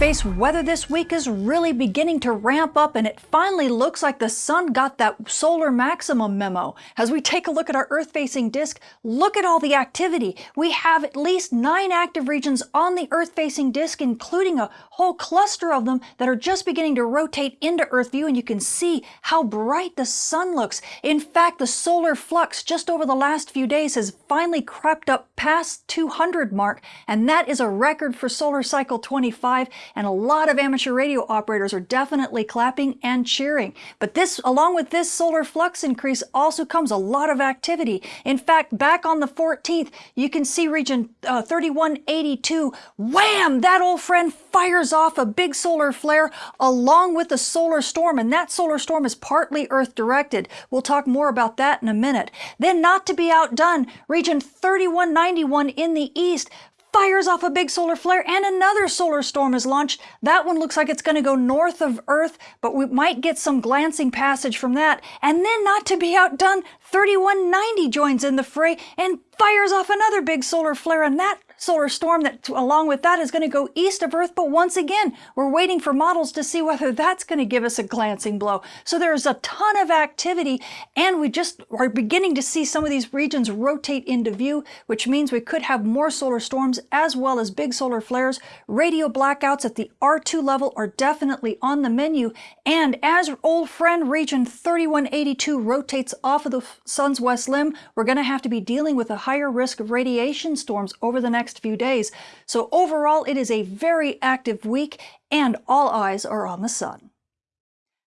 Space weather this week is really beginning to ramp up and it finally looks like the sun got that solar maximum memo. As we take a look at our Earth-facing disk, look at all the activity. We have at least nine active regions on the Earth-facing disk, including a whole cluster of them that are just beginning to rotate into Earth view and you can see how bright the sun looks. In fact, the solar flux just over the last few days has finally crept up past 200 mark and that is a record for solar cycle 25 and a lot of amateur radio operators are definitely clapping and cheering. But this, along with this solar flux increase, also comes a lot of activity. In fact, back on the 14th, you can see region uh, 3182, wham, that old friend fires off a big solar flare along with a solar storm, and that solar storm is partly Earth directed. We'll talk more about that in a minute. Then not to be outdone, region 3191 in the east fires off a big solar flare and another solar storm is launched. That one looks like it's going to go north of Earth, but we might get some glancing passage from that. And then not to be outdone, 3190 joins in the fray and fires off another big solar flare and that solar storm that along with that is going to go east of Earth. But once again, we're waiting for models to see whether that's going to give us a glancing blow. So there's a ton of activity and we just are beginning to see some of these regions rotate into view, which means we could have more solar storms as well as big solar flares. Radio blackouts at the R2 level are definitely on the menu. And as old friend region 3182 rotates off of the sun's west limb, we're going to have to be dealing with a higher risk of radiation storms over the next few days. So overall, it is a very active week and all eyes are on the sun.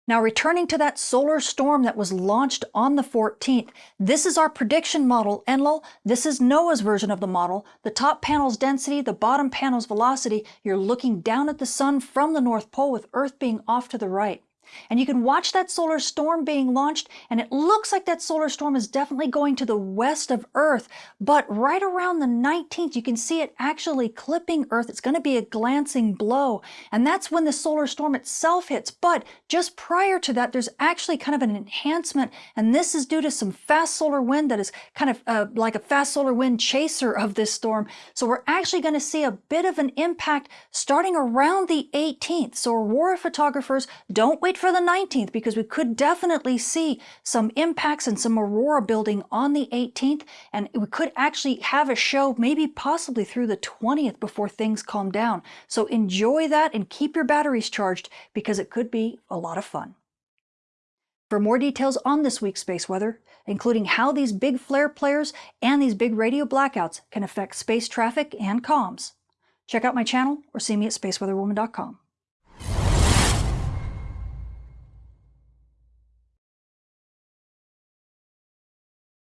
Now returning to that solar storm that was launched on the 14th, this is our prediction model, Enlil. This is NOAA's version of the model. The top panel's density, the bottom panel's velocity. You're looking down at the sun from the North Pole with Earth being off to the right. And you can watch that solar storm being launched, and it looks like that solar storm is definitely going to the west of Earth. But right around the 19th, you can see it actually clipping Earth. It's going to be a glancing blow. And that's when the solar storm itself hits. But just prior to that, there's actually kind of an enhancement. And this is due to some fast solar wind that is kind of uh, like a fast solar wind chaser of this storm. So we're actually going to see a bit of an impact starting around the 18th. So aurora photographers, don't wait for the 19th because we could definitely see some impacts and some aurora building on the 18th and we could actually have a show maybe possibly through the 20th before things calm down. So enjoy that and keep your batteries charged because it could be a lot of fun. For more details on this week's space weather, including how these big flare players and these big radio blackouts can affect space traffic and comms, check out my channel or see me at spaceweatherwoman.com.